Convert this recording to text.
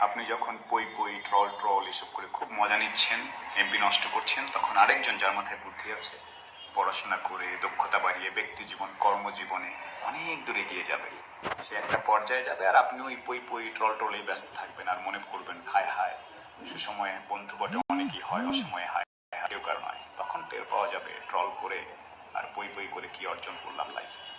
আপনি যখন পই পই ট্রল ট্রল এসব করে খুব মজা নিচ্ছেন এমপি নষ্ট করছেন, তখন আরেকজন যার মাথায় বুদ্ধি আছে, পড়াশোনা করে দক্ষতা বাড়িয়ে ব্যক্তি জীবন, কর্মজীবনে অনেক দূরে গিয়ে যাবে। সে একটা পর্যায়ে যাবে আর আপনি ওই পই পই ট্রল ট্রলেই ব্যস্ত থাকবেন আর মনে করবেন, হায় হায়, সুসময়ে বন্ধু বটে অনেকই হয়, অসময়ে হায় হায়, কেউ কার নয় তখন টের পাওয়া যাবে ট্রল করে আর পই পই করে কি অর্জন করলাম লাইফে